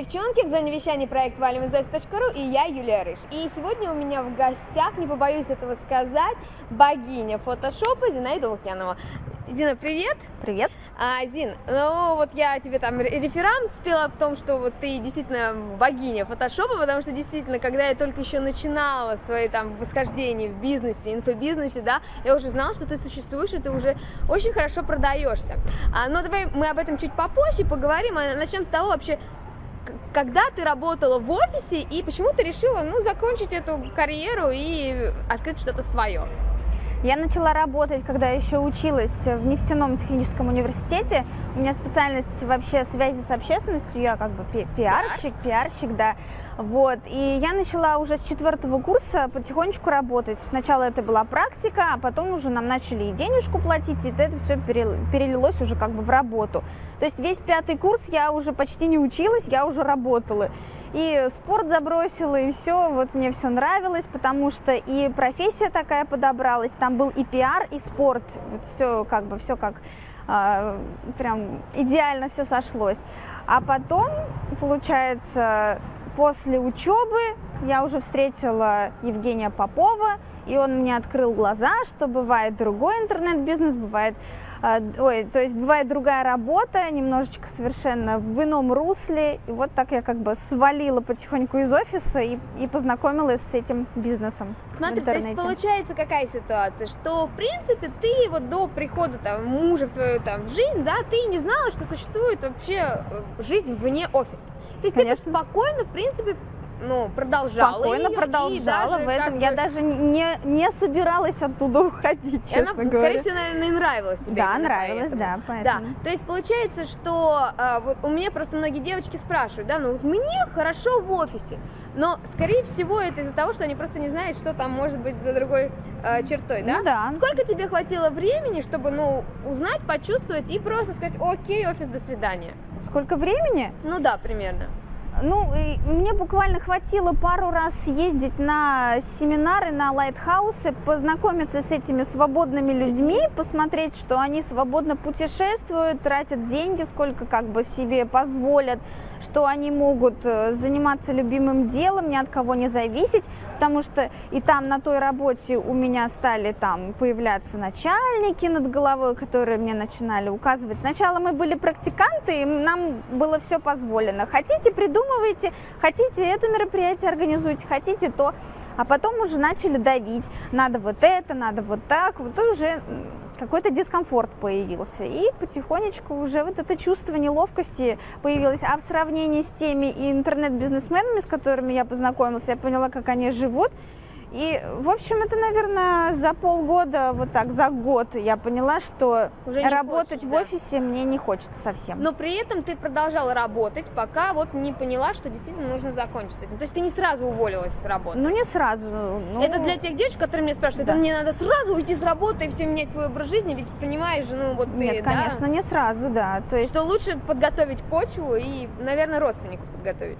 девчонки, в зоне вещания проект офис.ру и я, Юлия Рыж. И сегодня у меня в гостях, не побоюсь этого сказать, богиня фотошопа Зинаида Лукьянова. Зина, привет! Привет! А, Зин, ну вот я тебе там реферат спела о том, что вот ты действительно богиня фотошопа, потому что действительно, когда я только еще начинала свои там восхождения в бизнесе, инфобизнесе, да, я уже знала, что ты существуешь, и ты уже очень хорошо продаешься. А, но давай мы об этом чуть попозже поговорим, а начнем с того вообще, когда ты работала в офисе и почему ты решила, ну, закончить эту карьеру и открыть что-то свое? Я начала работать, когда еще училась в нефтяном техническом университете. У меня специальность вообще связи с общественностью, я как бы пиарщик, пиарщик, да. Вот, и я начала уже с четвертого курса потихонечку работать. Сначала это была практика, а потом уже нам начали и денежку платить, и это все перелилось уже как бы в работу. То есть весь пятый курс я уже почти не училась, я уже работала и спорт забросила, и все, вот мне все нравилось, потому что и профессия такая подобралась, там был и пиар, и спорт, вот все как бы, все как э, прям идеально все сошлось. А потом, получается, после учебы я уже встретила Евгения Попова, и он мне открыл глаза, что бывает другой интернет-бизнес, бывает ой, то есть бывает другая работа, немножечко совершенно в ином русле, и вот так я как бы свалила потихоньку из офиса и, и познакомилась с этим бизнесом Смотри, то есть получается какая ситуация, что в принципе ты вот до прихода там мужа в твою там жизнь, да, ты не знала, что существует вообще э, жизнь вне офиса. То есть Конечно. ты спокойно, в принципе, ну, продолжала Спокойно ее, продолжала в этом. Я даже не, не не оттуда уходить, честно она, говоря. Скорее всего, наверное, и нравилось тебе. Да, нравилось, поэтому. да, поэтому. Да, то есть получается, что а, вот у меня просто многие девочки спрашивают, да, ну вот мне хорошо в офисе, но, скорее всего, это из-за того, что они просто не знают, что там может быть за другой э, чертой, да? Ну, да. Сколько тебе хватило времени, чтобы, ну, узнать, почувствовать и просто сказать, окей, офис, до свидания? Сколько времени? Ну да, примерно. Ну, мне буквально хватило пару раз ездить на семинары, на лайтхаусы, познакомиться с этими свободными людьми, посмотреть, что они свободно путешествуют, тратят деньги, сколько как бы себе позволят, что они могут э, заниматься любимым делом, ни от кого не зависеть, потому что и там на той работе у меня стали там появляться начальники над головой, которые мне начинали указывать. Сначала мы были практиканты, и нам было все позволено. Хотите, придумывайте, хотите это мероприятие организуйте, хотите то. А потом уже начали давить, надо вот это, надо вот так, вот уже какой-то дискомфорт появился. И потихонечку уже вот это чувство неловкости появилось. А в сравнении с теми интернет-бизнесменами, с которыми я познакомилась, я поняла, как они живут. И, в общем, это, наверное, за полгода, вот так, за год я поняла, что Уже работать хочешь, в офисе да. мне не хочется совсем. Но при этом ты продолжала работать, пока вот не поняла, что действительно нужно закончить с этим. То есть ты не сразу уволилась с работы? Ну, не сразу. Ну... Это для тех девочек, которые меня спрашивают, да. мне надо сразу уйти с работы и все менять свой образ жизни, ведь понимаешь, ну вот ты, Нет, да? конечно, не сразу, да. То есть... Что лучше подготовить почву и, наверное, родственников подготовить.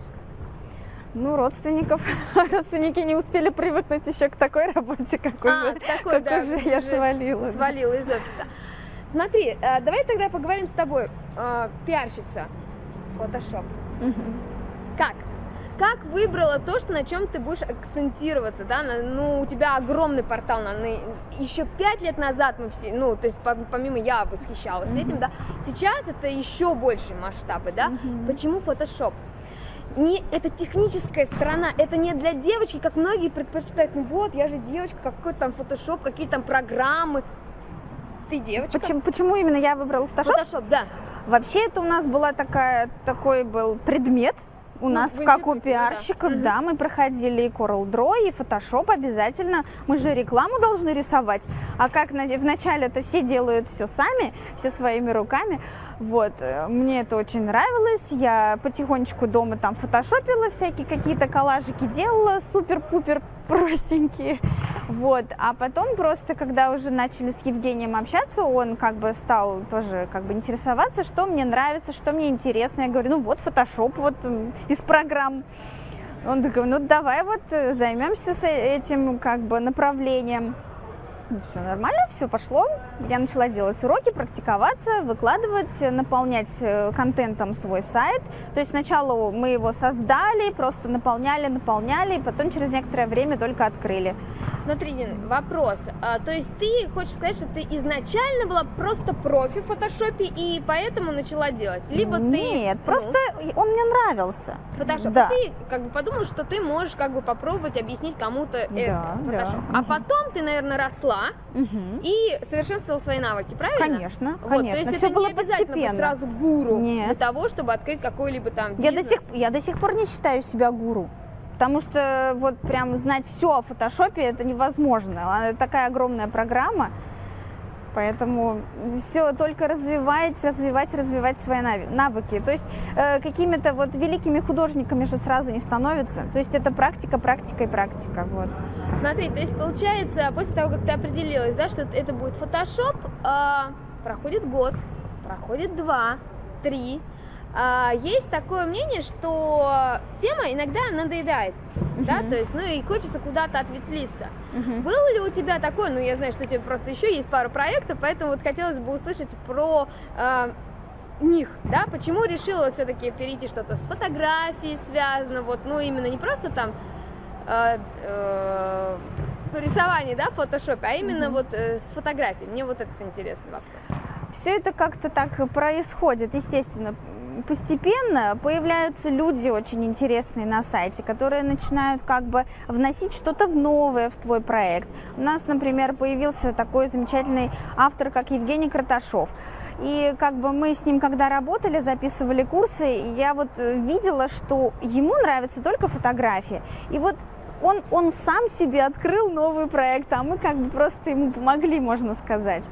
Ну, родственников. Родственники не успели привыкнуть еще к такой работе, как а, уже, такой, как да, уже я свалила. Свалила из офиса. Смотри, э, давай тогда поговорим с тобой. Э, пиарщица, фотошоп. Угу. Как? Как выбрала то, что на чем ты будешь акцентироваться, да? Ну, у тебя огромный портал, на, на, еще пять лет назад мы все, ну, то есть помимо я восхищалась mm-hmm. этим, да, сейчас это еще большие масштабы, да? Mm-hmm. Почему фотошоп? Не это техническая сторона, это не для девочки, как многие предпочитают, ну вот, я же девочка, какой там фотошоп, какие там программы. Ты девочка. Почему, почему именно я выбрала фотошоп? Фотошоп, да. Вообще это у нас была такая, такой был предмет, у ну, нас, как у пиарщиков, да. да, мы проходили и Coral Draw, и Photoshop обязательно. Мы же рекламу должны рисовать. А как вначале это все делают все сами, все своими руками. Вот, э, мне это очень нравилось, я потихонечку дома там фотошопила, всякие какие-то коллажики делала, супер-пупер простенькие, вот, а потом просто, когда уже начали с Евгением общаться, он как бы стал тоже как бы интересоваться, что мне нравится, что мне интересно, я говорю, ну вот фотошоп, вот из программ, он такой, ну давай вот э, займемся этим как бы направлением, все нормально, все пошло. Я начала делать уроки, практиковаться, выкладывать, наполнять э, контентом свой сайт. То есть сначала мы его создали, просто наполняли, наполняли, и потом через некоторое время только открыли. Смотри, Дин, вопрос. А, то есть ты хочешь сказать, что ты изначально была просто профи в фотошопе и поэтому начала делать? Либо Нет, ты... Нет, ну, просто он мне нравился. Фотошоп. Да. Ты как бы подумала, что ты можешь как бы попробовать объяснить кому-то Да, это, да. А потом ты, наверное, росла Мгм. и совершенствовала свои навыки, правильно? Конечно, Вот, конечно. То есть Все это было не обязательно постепенно. сразу гуру Нет. для того, чтобы открыть какой-либо там Я до, бизнес. сих, я до сих пор не считаю себя гуру. Потому что вот прям знать все о фотошопе это невозможно. Она такая огромная программа. Поэтому все только развивать, развивать, развивать свои навыки. То есть э, какими-то вот великими художниками же сразу не становятся. То есть это практика, практика и практика. Вот. Смотри, то есть получается, после того, как ты определилась, да, что это будет фотошоп, а, проходит год, проходит два, три. А, есть такое мнение, что тема иногда надоедает, да, Мгм. то есть, ну и хочется куда-то ответвлиться. Мгм. Был ли у тебя такой, ну я знаю, что у тебя просто еще есть пару проектов, поэтому вот хотелось бы услышать про а, них, да, почему решила все-таки перейти что-то с фотографией связано, вот, ну именно не просто там э, э, рисование, да, в фотошопе, а именно Мгм. вот э, с фотографией. Мне вот этот интересный вопрос. Все это как-то так происходит, естественно. Постепенно появляются люди очень интересные на сайте, которые начинают как бы вносить что-то в новое в твой проект. У нас, например, появился такой замечательный автор, как Евгений Краташов. И как бы мы с ним, когда работали, записывали курсы, я вот э, видела, что ему нравятся только фотографии. И вот он, он сам себе открыл новый проект, а мы как бы просто ему помогли, можно сказать.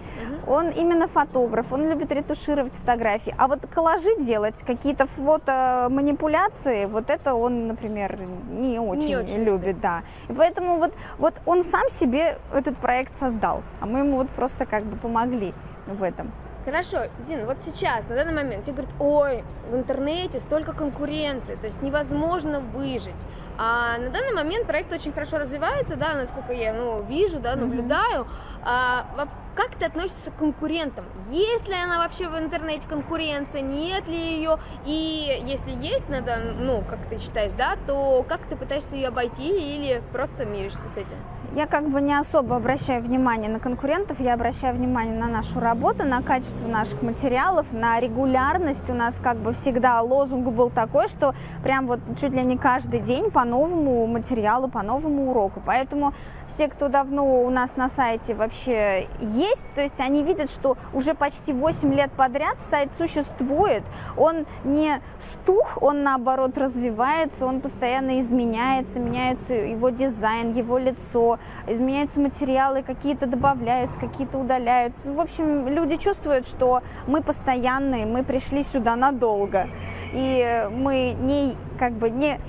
Он именно фотограф, он любит ретушировать фотографии. А вот коллажи делать, какие-то фото-манипуляции, вот это он, например, не очень, очень любит, да. И поэтому вот, вот он сам себе этот проект создал, а мы ему вот просто как бы помогли в этом. Хорошо, Зин, вот сейчас, на данный момент, все говорят, ой, в интернете столько конкуренции, то есть невозможно выжить. А на данный момент проект очень хорошо развивается, да, насколько я ну, вижу, да, наблюдаю. А, во- как ты относишься к конкурентам? Есть ли она вообще в интернете конкуренция, нет ли ее? И если есть, надо, ну, как ты считаешь, да, то как ты пытаешься ее обойти или просто миришься с этим? Я как бы не особо обращаю внимание на конкурентов, я обращаю внимание на нашу работу, на качество наших материалов, на регулярность. У нас как бы всегда лозунг был такой, что прям вот чуть ли не каждый день по новому материалу, по новому уроку. Поэтому все, кто давно у нас на сайте вообще есть, то есть они видят, что уже почти 8 лет подряд сайт существует, он не стух, он наоборот развивается, он постоянно изменяется, меняется его дизайн, его лицо, изменяются материалы, какие-то добавляются, какие-то удаляются. Ну, В общем, люди чувствуют, что мы постоянные, мы пришли сюда надолго, и мы не как бы не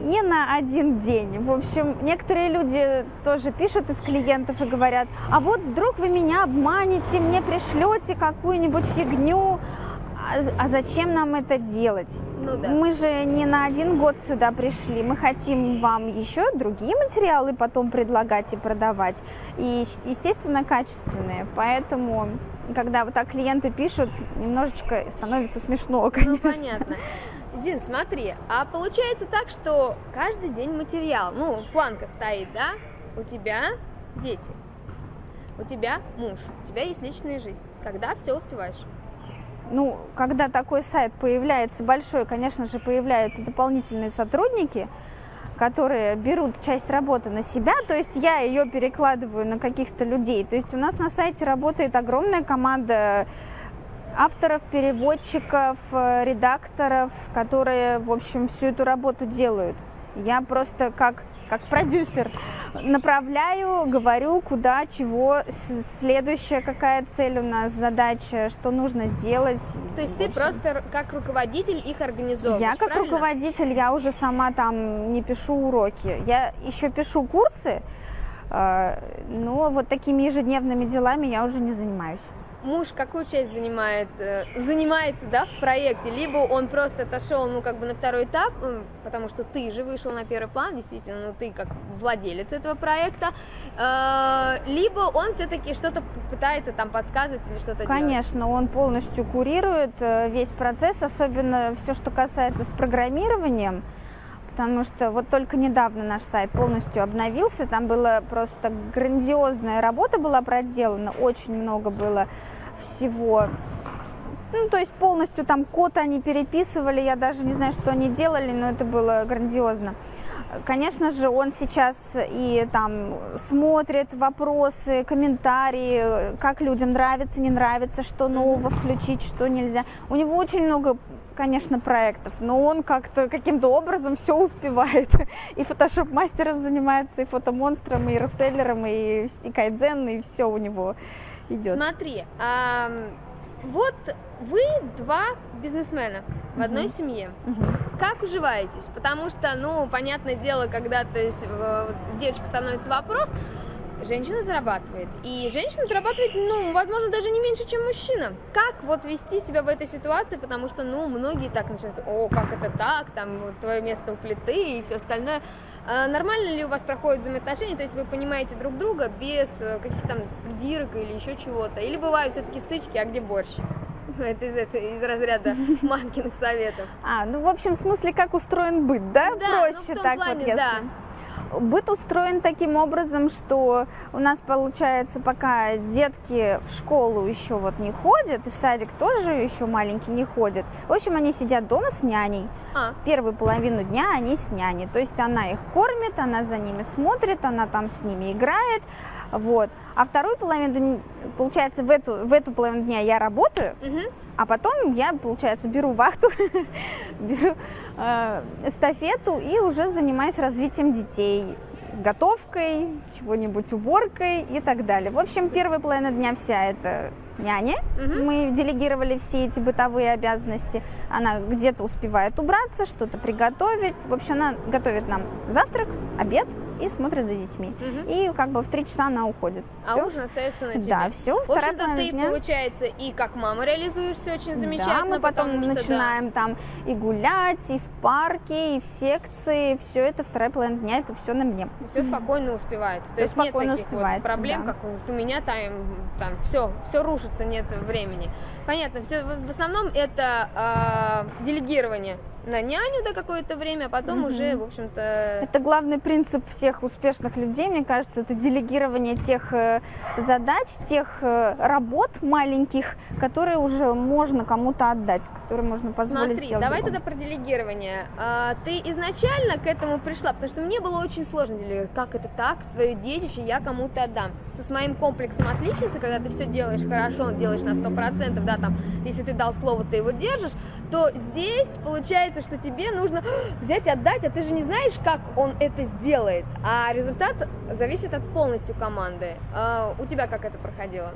не на один день. В общем, некоторые люди тоже пишут из клиентов и говорят, а вот вдруг вы меня обманете, мне пришлете какую-нибудь фигню, а, а зачем нам это делать? Ну да. Мы же не на один год сюда пришли, мы хотим вам еще другие материалы потом предлагать и продавать, и, естественно, качественные. Поэтому, когда вот так клиенты пишут, немножечко становится смешно, Ну, конечно. понятно. Зин, смотри, а получается так, что каждый день материал, ну, планка стоит, да? У тебя дети, у тебя муж, у тебя есть личная жизнь. Когда все успеваешь? Ну, когда такой сайт появляется большой, конечно же, появляются дополнительные сотрудники, которые берут часть работы на себя, то есть я ее перекладываю на каких-то людей. То есть у нас на сайте работает огромная команда авторов, переводчиков, э, редакторов, которые, в общем, всю эту работу делают. Я просто как, как продюсер направляю, говорю, куда, чего, следующая какая цель у нас, задача, что нужно сделать. То есть ты просто как руководитель их организовываешь, я как правильно? руководитель, я уже сама там не пишу уроки. Я еще пишу курсы, э, но вот такими ежедневными делами я уже не занимаюсь. Муж какую часть занимает, э, занимается, да, в проекте, либо он просто отошел, ну, как бы на второй этап, потому что ты же вышел на первый план, действительно, ну, ты как владелец этого проекта, э, либо он все-таки что-то пытается там подсказывать или что-то Конечно, он полностью курирует э, весь процесс, особенно все, что касается с программированием, потому что вот только недавно наш сайт полностью обновился, там была просто грандиозная работа была проделана, очень много было всего. Ну, то есть полностью там код они переписывали, я даже не знаю, что они делали, но это было грандиозно. Конечно же, он сейчас и там смотрит вопросы, комментарии, как людям нравится, не нравится, что нового включить, что нельзя. У него очень много конечно, проектов, но он как-то каким-то образом все успевает. И фотошоп-мастером занимается, и фотомонстром, и русселлером, и, и кайдзен, и все у него идет. Смотри, а, вот вы два бизнесмена в одной угу. семье. Угу. Как уживаетесь? Потому что, ну, понятное дело, когда то есть, девочка становится вопрос, женщина зарабатывает. И женщина зарабатывает, ну, возможно, даже не меньше, чем мужчина. Как вот вести себя в этой ситуации, потому что, ну, многие так начинают, о, как это так, там, твое место у плиты и все остальное. А нормально ли у вас проходят взаимоотношения, то есть вы понимаете друг друга без э, каких-то там придирок или еще чего-то? Или бывают все-таки стычки, а где борщ? Это из, это из разряда мамкиных советов. А, ну, в общем, в смысле, как устроен быт, да? Да, Проще ну, в том так плане, вот, если... да. Быт устроен таким образом, что у нас получается, пока детки в школу еще вот не ходят, и в садик тоже еще маленький не ходят. В общем, они сидят дома с няней. А. Первую половину дня они с няней. То есть она их кормит, она за ними смотрит, она там с ними играет. Вот. А вторую половину, получается, в эту, в эту половину дня я работаю, угу. а потом я, получается, беру вахту, беру эстафету и уже занимаюсь развитием детей, готовкой, чего-нибудь уборкой и так далее. В общем, первая половина дня вся это няня. Угу. Мы делегировали все эти бытовые обязанности. Она где-то успевает убраться, что-то приготовить. В общем, она готовит нам завтрак, обед, и смотрит за детьми. Угу. И как бы в три часа она уходит. А всё. ужин остается на тебе? Да, все. В общем-то, ты, дня. получается, и как мама реализуешься очень замечательно. Да, мы потом что, начинаем да. там и гулять, и в парке, и в секции. Все это вторая половина дня, это все на мне. Все спокойно успевается. То есть спокойно нет таких успевается, вот проблем, да. как у меня там, там все, все рушится, нет времени. Понятно, все, в основном это э, делегирование на няню до какое-то время, а потом угу. уже, в общем-то... Это главный принцип всех успешных людей, мне кажется, это делегирование тех э, задач, тех э, работ маленьких, которые уже можно кому-то отдать, которые можно позволить Смотри, сделать. давай другому. тогда про делегирование. А, ты изначально к этому пришла, потому что мне было очень сложно делегировать, как это так, свое детище я кому-то отдам. Со, с моим комплексом отличницы, когда ты все делаешь хорошо, делаешь на 100%, да, там, если ты дал слово, ты его держишь, то здесь получается, что тебе нужно взять и отдать, а ты же не знаешь, как он это сделает. А результат зависит от полностью команды. А у тебя как это проходило?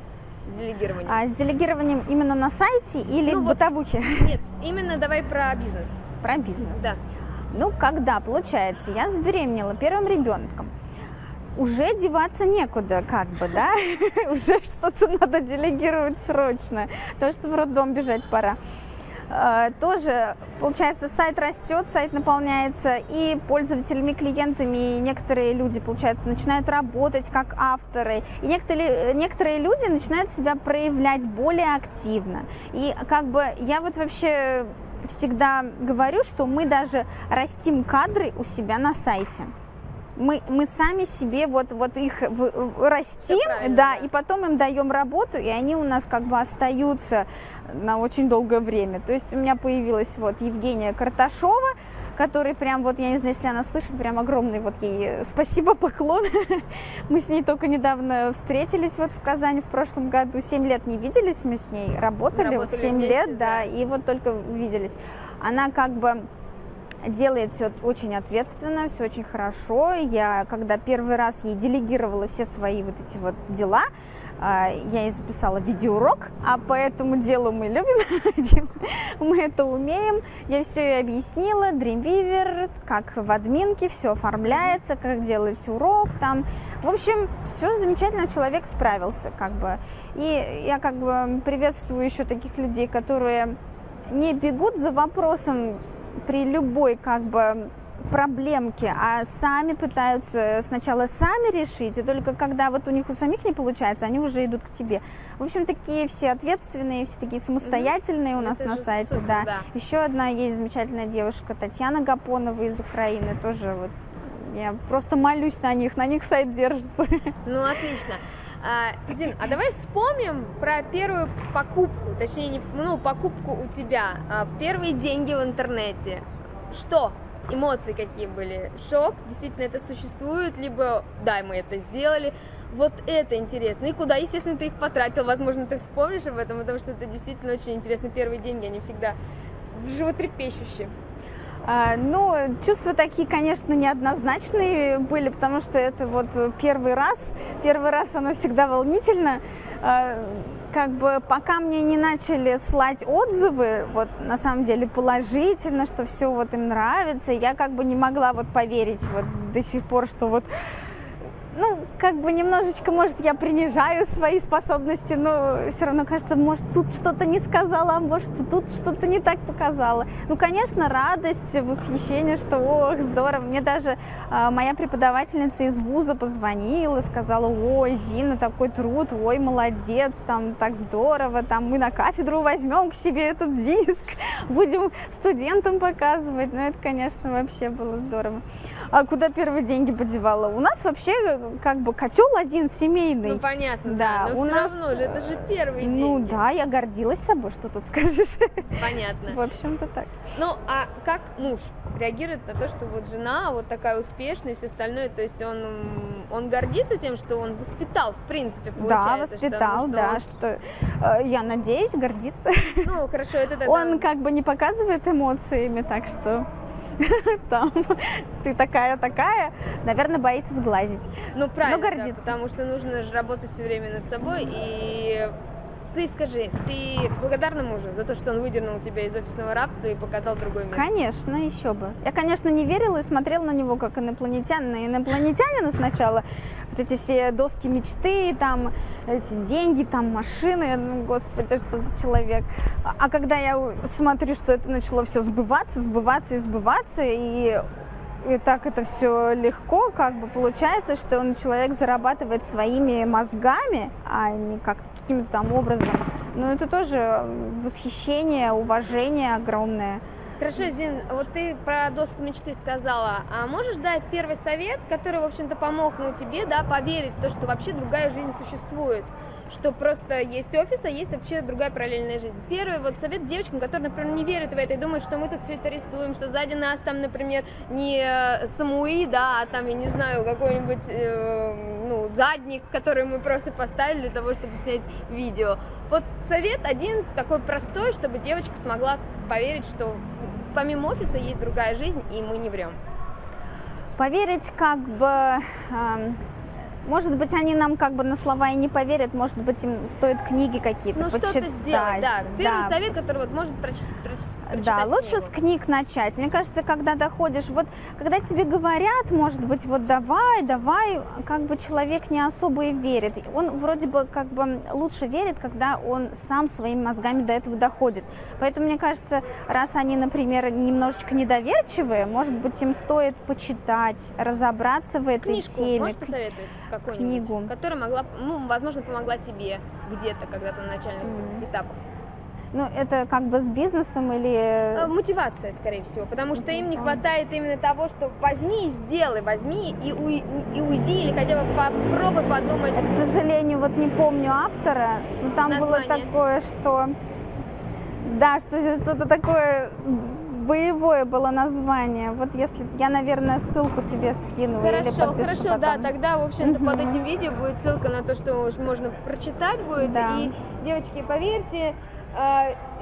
С делегированием. А с делегированием именно на сайте или ну, в бытовухе? Нет, именно давай про бизнес. Про бизнес. Да. Ну, когда, получается, я забеременела первым ребенком, уже деваться некуда, как бы, да, уже что-то надо делегировать срочно, то, что в роддом бежать пора. Э, тоже, получается, сайт растет, сайт наполняется и пользователями, клиентами, и некоторые люди, получается, начинают работать как авторы, и некоторые, некоторые люди начинают себя проявлять более активно. И как бы я вот вообще всегда говорю, что мы даже растим кадры у себя на сайте мы, мы сами себе вот, вот их в, растим, да, да, и потом им даем работу, и они у нас как бы остаются на очень долгое время. То есть у меня появилась вот Евгения Карташова, который прям вот, я не знаю, если она слышит, прям огромный вот ей спасибо, поклон. Мы с ней только недавно встретились вот в Казани в прошлом году. Семь лет не виделись мы с ней, работали, работали 7 лет, да, да, и вот только виделись. Она как бы делает все очень ответственно, все очень хорошо. Я, когда первый раз ей делегировала все свои вот эти вот дела, а, я и записала видеоурок, а по этому делу мы любим, мы это умеем. Я все ей объяснила, Dreamweaver, как в админке, все оформляется, как делать урок там. В общем, все замечательно, человек справился как бы. И я как бы приветствую еще таких людей, которые не бегут за вопросом при любой как бы проблемки, а сами пытаются сначала сами решить, и только когда вот у них у самих не получается, они уже идут к тебе. В общем, такие все ответственные, все такие самостоятельные mm-hmm. у нас Это на сайте, супер, да. да. Еще одна есть замечательная девушка Татьяна Гапонова из Украины, тоже вот я просто молюсь на них, на них сайт держится. Ну, отлично. А, Зин, а давай вспомним про первую покупку, точнее, не, ну, покупку у тебя, а, первые деньги в интернете. Что? Эмоции какие были? Шок? Действительно это существует? Либо, да, мы это сделали. Вот это интересно. И куда, естественно, ты их потратил? Возможно, ты вспомнишь об этом, потому что это действительно очень интересно. Первые деньги, они всегда животрепещущие. А, ну, чувства такие, конечно, неоднозначные были, потому что это вот первый раз. Первый раз оно всегда волнительно. А, как бы пока мне не начали слать отзывы, вот на самом деле положительно, что все вот им нравится, я как бы не могла вот поверить вот до сих пор, что вот как бы немножечко, может, я принижаю свои способности, но все равно кажется, может, тут что-то не сказала, а может, тут что-то не так показала. Ну, конечно, радость, восхищение, что, ох, здорово. Мне даже э, моя преподавательница из вуза позвонила, сказала, ой, Зина, такой труд, ой, молодец, там, так здорово, там, мы на кафедру возьмем к себе этот диск, будем студентам показывать. Ну, это, конечно, вообще было здорово. А куда первые деньги подевала? У нас вообще как бы котел один семейный. Ну понятно, да. Но у все нас... равно же, это же первые ну, деньги. Ну да, я гордилась собой, что тут скажешь. Понятно. В общем-то так. Ну а как муж реагирует на то, что вот жена вот такая успешная и все остальное, то есть он, он гордится тем, что он воспитал, в принципе, получается. Да, воспитал, что, да, что, э, я надеюсь, гордится. Ну, хорошо, это тогда... Он как бы не показывает эмоциями, так что там, ты такая-такая, наверное, боится сглазить. Ну, правильно, Но гордится. Да, потому что нужно же работать все время над собой и ты скажи, ты благодарна мужу за то, что он выдернул тебя из офисного рабства и показал другой мир? Конечно, еще бы. Я, конечно, не верила и смотрела на него как инопланетянина. Инопланетянина сначала, вот эти все доски мечты, там, эти деньги, там, машины, ну, господи, что за человек. А когда я смотрю, что это начало все сбываться, сбываться и сбываться, и и так это все легко, как бы получается, что он человек зарабатывает своими мозгами, а не как каким-то там образом. Но это тоже восхищение, уважение огромное. Хорошо, Зин, вот ты про доску мечты сказала. А можешь дать первый совет, который, в общем-то, помог ну, тебе, да, поверить в то, что вообще другая жизнь существует? что просто есть офис, а есть вообще другая параллельная жизнь. Первый вот совет девочкам, которые, например, не верят в это и думают, что мы тут все это рисуем, что сзади нас там, например, не э, самуи, да, а там, я не знаю, какой-нибудь, э, ну, задник, который мы просто поставили для того, чтобы снять видео. Вот совет один такой простой, чтобы девочка смогла поверить, что помимо офиса есть другая жизнь, и мы не врем. Поверить как бы... Э может быть, они нам как бы на слова и не поверят, может быть, им стоит книги какие-то ну, почитать. что-то сделать, да. Первый да. совет, который вот может прочитать, прочитать Да, лучше книгу. с книг начать. Мне кажется, когда доходишь, вот когда тебе говорят, может быть, вот давай, давай, как бы человек не особо и верит. Он вроде бы как бы лучше верит, когда он сам своими мозгами до этого доходит. Поэтому, мне кажется, раз они, например, немножечко недоверчивые, может быть, им стоит почитать, разобраться в этой Книжку теме. Можешь посоветовать? Какую-нибудь, книгу, которая могла, ну, возможно, помогла тебе где-то когда-то на начальных mm. этапах. Ну, это как бы с бизнесом или... Э, мотивация, скорее всего, потому что им не хватает именно того, что возьми и сделай, возьми и, у, и уйди, или хотя бы попробуй подумать. Я, к сожалению, вот не помню автора, но там Название. было такое, что... Да, что что-то такое боевое было название. Вот если я, наверное, ссылку тебе скину. Хорошо, или хорошо, потом. да. Тогда, в общем-то, под этим видео будет ссылка на то, что можно прочитать будет. Да. И, девочки, поверьте,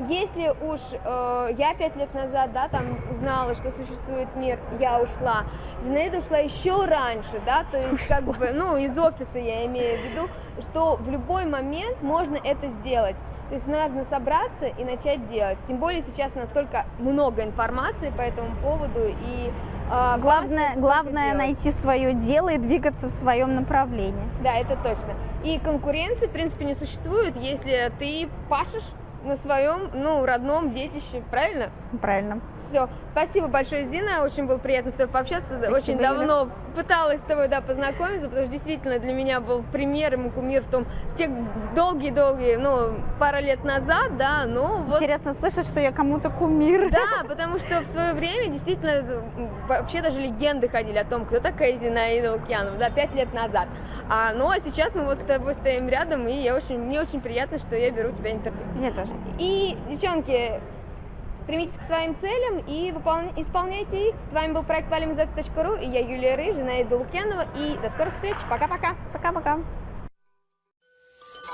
если уж э, я пять лет назад, да, там узнала, что существует мир, я ушла, Зинаида ушла еще раньше, да, то есть как бы, ну, из офиса я имею в виду, что в любой момент можно это сделать. То есть нужно собраться и начать делать. Тем более сейчас настолько много информации по этому поводу и э, главное, главное найти свое дело и двигаться в своем направлении. Да, это точно. И конкуренции, в принципе, не существует, если ты пашешь на своем, ну, родном детище, правильно? Правильно. Все, спасибо большое, Зина, очень было приятно с тобой пообщаться, спасибо, очень давно Юля. пыталась с тобой, да, познакомиться, потому что действительно для меня был примером и кумир в том, те долгие-долгие, ну, пара лет назад, да, ну, вот. Интересно слышать, что я кому-то кумир. Да, потому что в свое время действительно вообще даже легенды ходили о том, кто такая Зинаида Лукьянова, да, пять лет назад. А, ну, а сейчас мы вот с тобой стоим рядом, и я очень, мне очень приятно, что я беру тебя интервью. Мне тоже. И, девчонки, стремитесь к своим целям и выполня... исполняйте их. С вами был проект валимизов.ру, и я Юлия Рыжина, Наида Лукьянова, и до скорых встреч. Пока-пока. Пока-пока.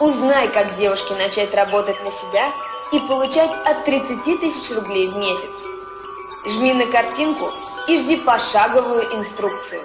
Узнай, как девушке начать работать на себя и получать от 30 тысяч рублей в месяц. Жми на картинку и жди пошаговую инструкцию.